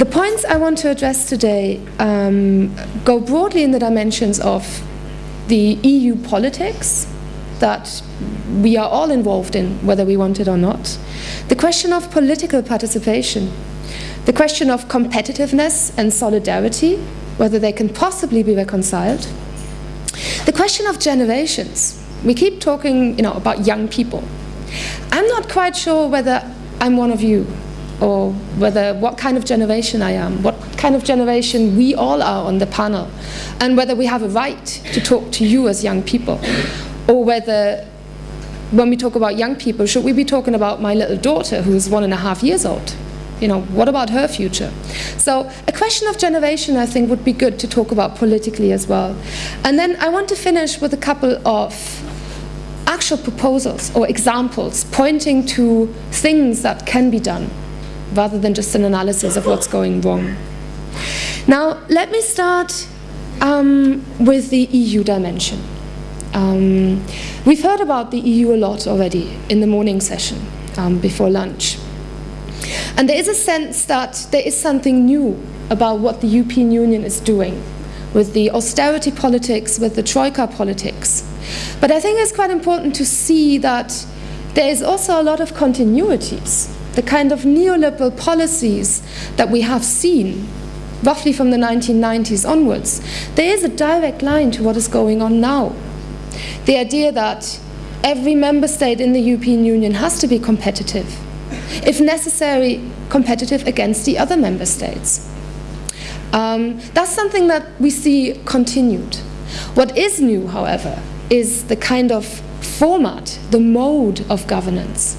The points I want to address today um, go broadly in the dimensions of the EU politics that we are all involved in, whether we want it or not, the question of political participation, the question of competitiveness and solidarity, whether they can possibly be reconciled, the question of generations. We keep talking you know, about young people. I'm not quite sure whether I'm one of you or whether what kind of generation I am, what kind of generation we all are on the panel, and whether we have a right to talk to you as young people, or whether when we talk about young people, should we be talking about my little daughter who's one and a half years old? You know, what about her future? So a question of generation, I think, would be good to talk about politically as well. And then I want to finish with a couple of actual proposals or examples pointing to things that can be done rather than just an analysis of what's going wrong. Now, let me start um, with the EU dimension. Um, we've heard about the EU a lot already in the morning session um, before lunch. And there is a sense that there is something new about what the European Union is doing with the austerity politics, with the troika politics. But I think it's quite important to see that there is also a lot of continuities the kind of neoliberal policies that we have seen roughly from the 1990s onwards, there is a direct line to what is going on now. The idea that every member state in the European Union has to be competitive, if necessary, competitive against the other member states. Um, that's something that we see continued. What is new, however, is the kind of format, the mode of governance.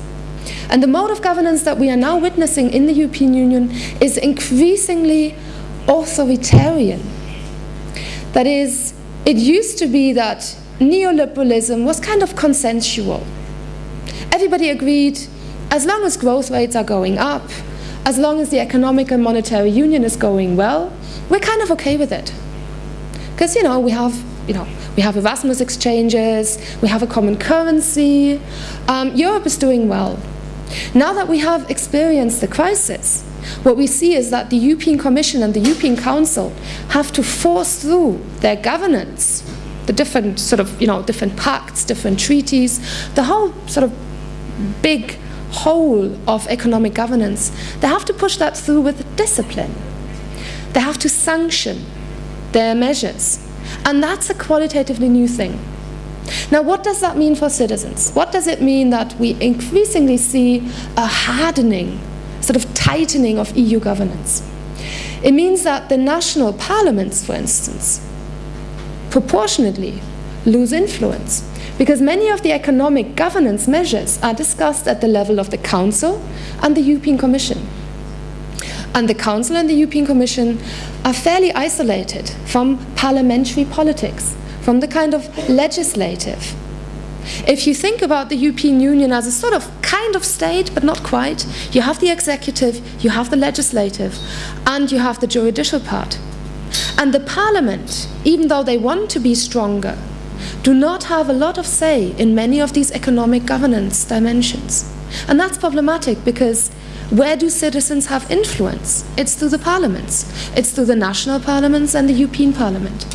And the mode of governance that we are now witnessing in the European Union is increasingly authoritarian. That is, it used to be that neoliberalism was kind of consensual. Everybody agreed, as long as growth rates are going up, as long as the economic and monetary union is going well, we're kind of okay with it. Because, you know, we have, you know, we have Erasmus exchanges, we have a common currency, um, Europe is doing well. Now that we have experienced the crisis, what we see is that the European Commission and the European Council have to force through their governance, the different sort of, you know, different pacts, different treaties, the whole sort of big whole of economic governance. They have to push that through with discipline. They have to sanction their measures. And that's a qualitatively new thing. Now, what does that mean for citizens? What does it mean that we increasingly see a hardening, sort of tightening of EU governance? It means that the national parliaments, for instance, proportionately lose influence because many of the economic governance measures are discussed at the level of the Council and the European Commission. And the Council and the European Commission are fairly isolated from parliamentary politics from the kind of legislative. If you think about the European Union as a sort of kind of state, but not quite, you have the executive, you have the legislative, and you have the judicial part. And the parliament, even though they want to be stronger, do not have a lot of say in many of these economic governance dimensions. And that's problematic because where do citizens have influence? It's through the parliaments. It's through the national parliaments and the European Parliament.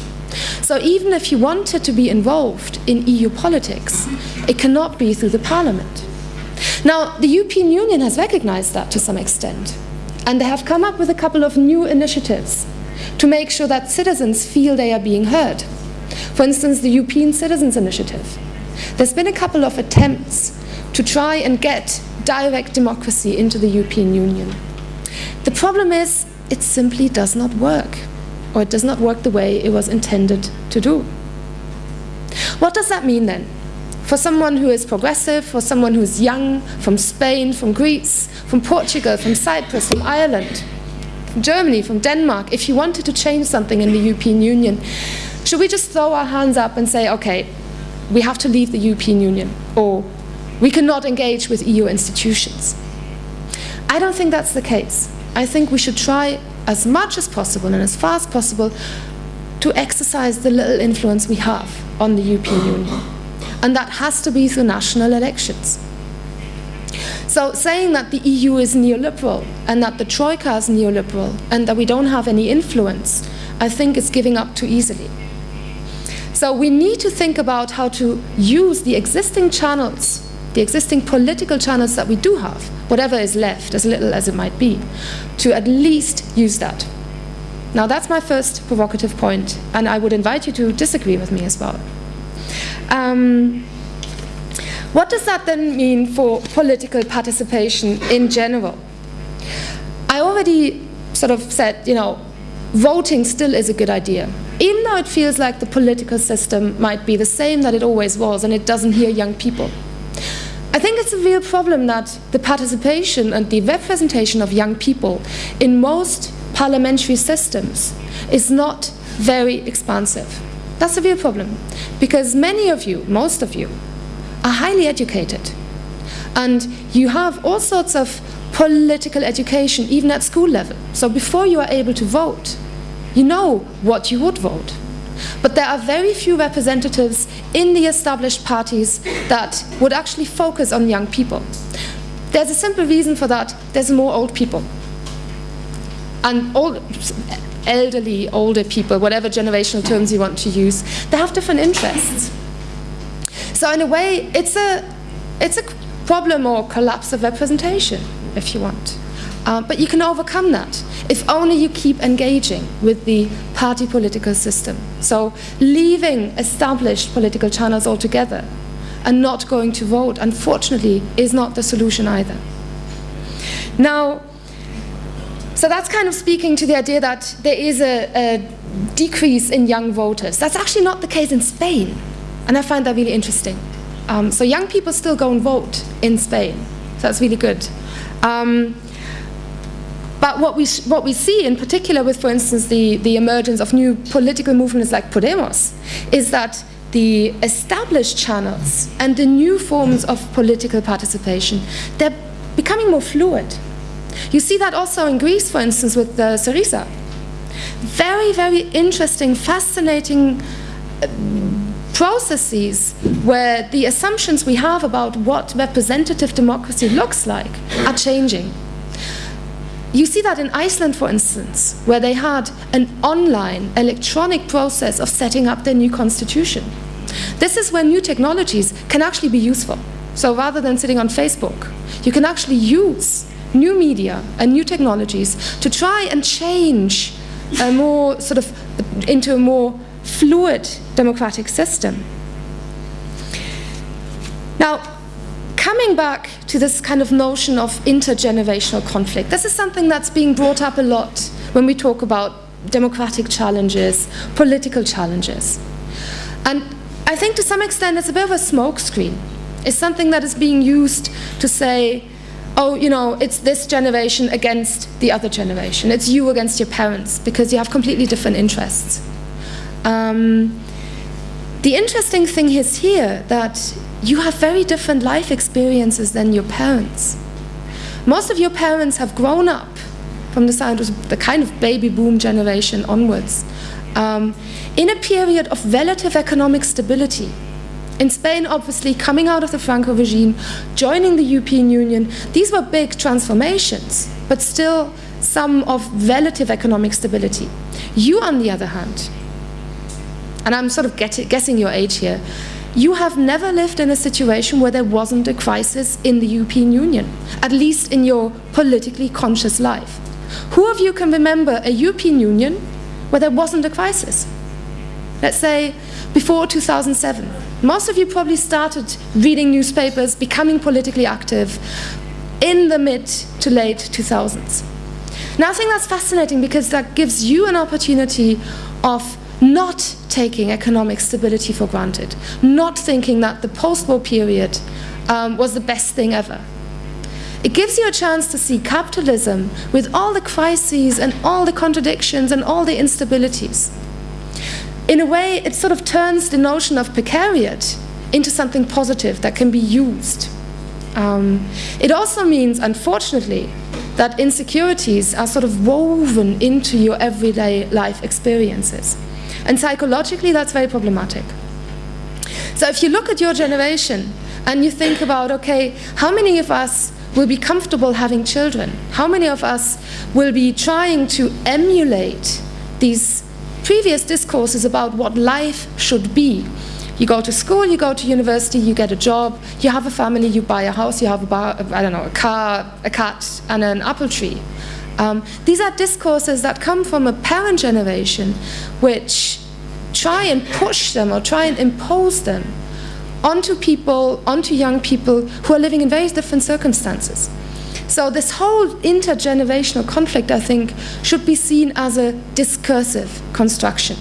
So even if you wanted to be involved in EU politics, it cannot be through the parliament. Now, the European Union has recognized that to some extent, and they have come up with a couple of new initiatives to make sure that citizens feel they are being heard. For instance, the European Citizens Initiative. There's been a couple of attempts to try and get direct democracy into the European Union. The problem is, it simply does not work or it does not work the way it was intended to do. What does that mean then? For someone who is progressive, for someone who is young, from Spain, from Greece, from Portugal, from Cyprus, from Ireland, from Germany, from Denmark, if you wanted to change something in the European Union, should we just throw our hands up and say, okay, we have to leave the European Union, or we cannot engage with EU institutions? I don't think that's the case. I think we should try as much as possible and as far as possible to exercise the little influence we have on the European Union. And that has to be through national elections. So saying that the EU is neoliberal and that the Troika is neoliberal and that we don't have any influence, I think is giving up too easily. So we need to think about how to use the existing channels, the existing political channels that we do have, whatever is left, as little as it might be, to at least use that. Now that's my first provocative point, and I would invite you to disagree with me as well. Um, what does that then mean for political participation in general? I already sort of said, you know, voting still is a good idea. Even though it feels like the political system might be the same that it always was and it doesn't hear young people. I think it's a real problem that the participation and the representation of young people in most parliamentary systems is not very expansive. That's a real problem because many of you, most of you, are highly educated and you have all sorts of political education even at school level. So before you are able to vote, you know what you would vote. But there are very few representatives in the established parties that would actually focus on young people. There's a simple reason for that. There's more old people and old, elderly, older people, whatever generational terms you want to use, they have different interests. So in a way, it's a, it's a problem or collapse of representation, if you want. Uh, but you can overcome that if only you keep engaging with the party political system. So leaving established political channels altogether and not going to vote, unfortunately, is not the solution either. Now, so that's kind of speaking to the idea that there is a, a decrease in young voters. That's actually not the case in Spain, and I find that really interesting. Um, so young people still go and vote in Spain, so that's really good. Um, but what we, what we see in particular with, for instance, the, the emergence of new political movements like Podemos, is that the established channels and the new forms of political participation, they're becoming more fluid. You see that also in Greece, for instance, with the Syriza. Very, very interesting, fascinating uh, processes where the assumptions we have about what representative democracy looks like are changing. You see that in Iceland, for instance, where they had an online electronic process of setting up their new constitution. This is where new technologies can actually be useful. So rather than sitting on Facebook, you can actually use new media and new technologies to try and change a more sort of into a more fluid democratic system. Now, coming back to this kind of notion of intergenerational conflict, this is something that's being brought up a lot when we talk about democratic challenges, political challenges. And I think to some extent it's a bit of a smokescreen. It's something that is being used to say, oh, you know, it's this generation against the other generation. It's you against your parents because you have completely different interests. Um, the interesting thing is here that you have very different life experiences than your parents. Most of your parents have grown up from the, side of the kind of baby boom generation onwards um, in a period of relative economic stability in Spain, obviously, coming out of the Franco regime, joining the European Union, these were big transformations, but still some of relative economic stability. You, on the other hand, and I'm sort of guessing your age here, you have never lived in a situation where there wasn't a crisis in the European Union, at least in your politically conscious life. Who of you can remember a European Union where there wasn't a crisis? Let's say before 2007. Most of you probably started reading newspapers, becoming politically active in the mid to late 2000s. Now I think that's fascinating because that gives you an opportunity of not taking economic stability for granted, not thinking that the post-war period um, was the best thing ever. It gives you a chance to see capitalism with all the crises and all the contradictions and all the instabilities in a way, it sort of turns the notion of precariat into something positive that can be used. Um, it also means, unfortunately, that insecurities are sort of woven into your everyday life experiences. And psychologically, that's very problematic. So if you look at your generation and you think about, okay, how many of us will be comfortable having children? How many of us will be trying to emulate these previous discourses about what life should be? You go to school, you go to university, you get a job, you have a family, you buy a house, you have a bar, I don't know, a car, a cat, and an apple tree. Um, these are discourses that come from a parent generation which try and push them or try and impose them onto people, onto young people who are living in very different circumstances. So this whole intergenerational conflict, I think, should be seen as a discursive construction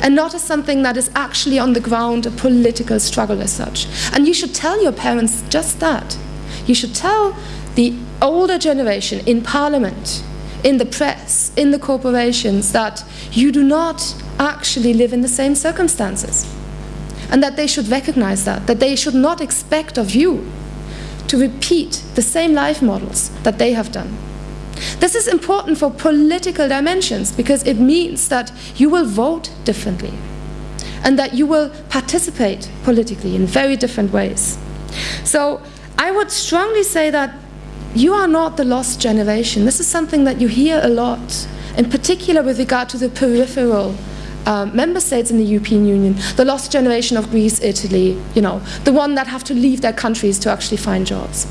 and not as something that is actually on the ground, a political struggle as such. And you should tell your parents just that. You should tell the older generation in parliament, in the press, in the corporations, that you do not actually live in the same circumstances. And that they should recognize that, that they should not expect of you to repeat the same life models that they have done. This is important for political dimensions because it means that you will vote differently and that you will participate politically in very different ways. So I would strongly say that you are not the lost generation. This is something that you hear a lot, in particular with regard to the peripheral um, member states in the European Union, the lost generation of Greece, Italy, you know, the one that have to leave their countries to actually find jobs.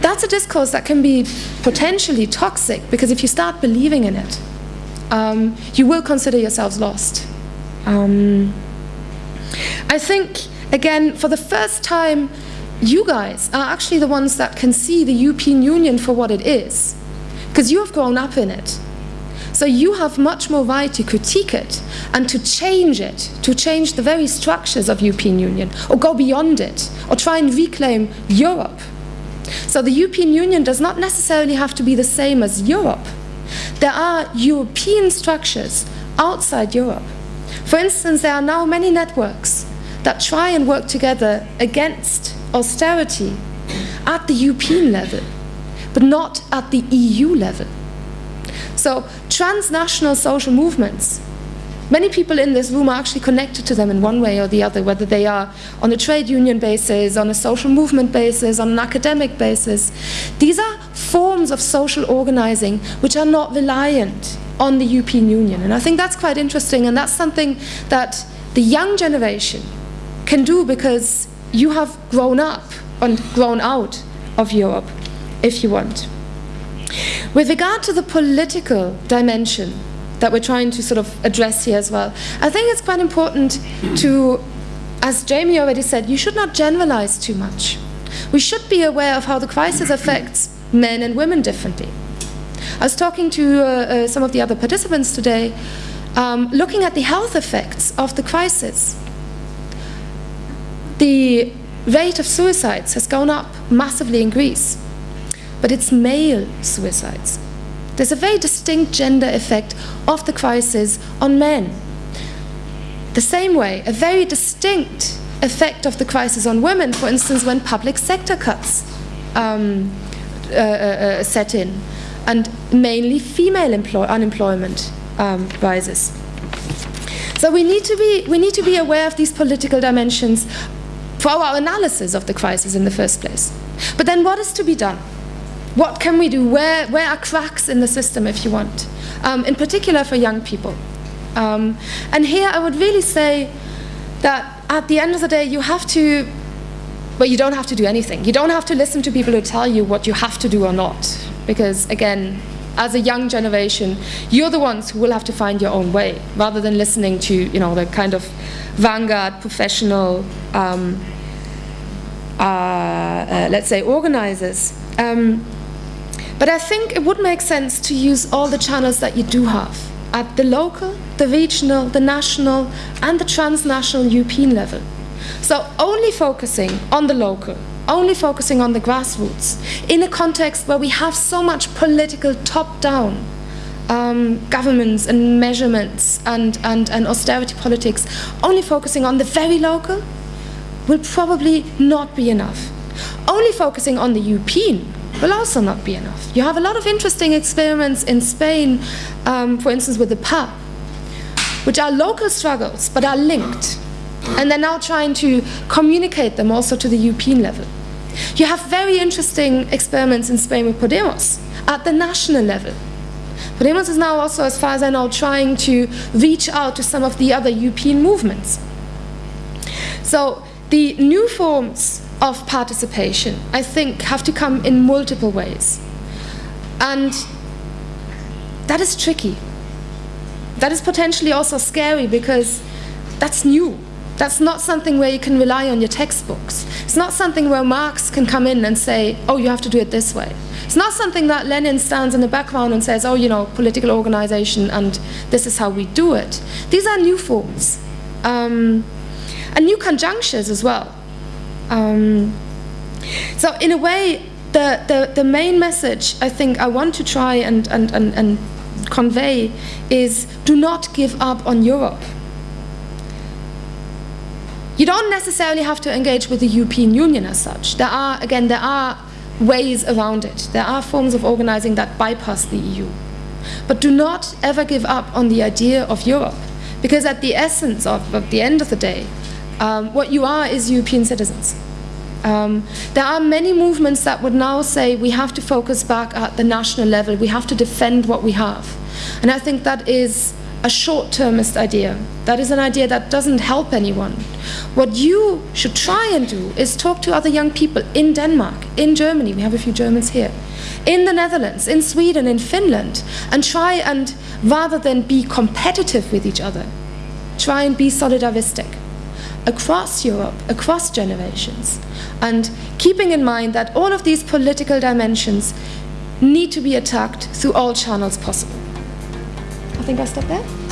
That's a discourse that can be potentially toxic because if you start believing in it, um, you will consider yourselves lost. Um, I think, again, for the first time, you guys are actually the ones that can see the European Union for what it is, because you have grown up in it. So you have much more right to critique it and to change it, to change the very structures of European Union, or go beyond it, or try and reclaim Europe. So the European Union does not necessarily have to be the same as Europe. There are European structures outside Europe. For instance, there are now many networks that try and work together against austerity at the European level, but not at the EU level. So transnational social movements, many people in this room are actually connected to them in one way or the other, whether they are on a trade union basis, on a social movement basis, on an academic basis. These are forms of social organizing which are not reliant on the European Union. And I think that's quite interesting, and that's something that the young generation can do because you have grown up and grown out of Europe, if you want. With regard to the political dimension that we're trying to sort of address here as well, I think it's quite important to, as Jamie already said, you should not generalize too much. We should be aware of how the crisis affects men and women differently. I was talking to uh, uh, some of the other participants today, um, looking at the health effects of the crisis. The rate of suicides has gone up massively in Greece, but it's male suicides. There's a very distinct gender effect of the crisis on men. The same way, a very distinct effect of the crisis on women, for instance, when public sector cuts um, uh, uh, uh set in, and mainly female unemployment um, rises. So we need to be we need to be aware of these political dimensions for our analysis of the crisis in the first place. But then what is to be done? What can we do? Where, where are cracks in the system, if you want? Um, in particular for young people. Um, and here I would really say that at the end of the day, you have to, well, you don't have to do anything. You don't have to listen to people who tell you what you have to do or not. Because again, as a young generation, you're the ones who will have to find your own way, rather than listening to, you know, the kind of vanguard, professional, um, uh, uh, let's say, organizers. Um, but I think it would make sense to use all the channels that you do have at the local, the regional, the national, and the transnational European level. So only focusing on the local, only focusing on the grassroots, in a context where we have so much political top-down um, governments and measurements and, and, and austerity politics, only focusing on the very local, will probably not be enough. Only focusing on the European will also not be enough. You have a lot of interesting experiments in Spain, um, for instance with the PA, which are local struggles but are linked. And they're now trying to communicate them also to the European level. You have very interesting experiments in Spain with Podemos at the national level. Podemos is now also, as far as I know, trying to reach out to some of the other European movements. So the new forms of participation, I think, have to come in multiple ways. And that is tricky. That is potentially also scary because that's new. That's not something where you can rely on your textbooks. It's not something where Marx can come in and say, oh, you have to do it this way. It's not something that Lenin stands in the background and says, oh, you know, political organization and this is how we do it. These are new forms. Um, and new conjunctures as well. Um, so in a way, the, the, the main message I think I want to try and, and, and, and convey is do not give up on Europe. You don't necessarily have to engage with the European Union as such. There are, again, there are ways around it. There are forms of organizing that bypass the EU. But do not ever give up on the idea of Europe. Because at the essence of, the end of the day, um, what you are is European citizens. Um, there are many movements that would now say we have to focus back at the national level, we have to defend what we have. And I think that is a short-termist idea. That is an idea that doesn't help anyone. What you should try and do is talk to other young people in Denmark, in Germany, we have a few Germans here, in the Netherlands, in Sweden, in Finland, and try and, rather than be competitive with each other, try and be solidaristic across Europe, across generations, and keeping in mind that all of these political dimensions need to be attacked through all channels possible. I think I stop there.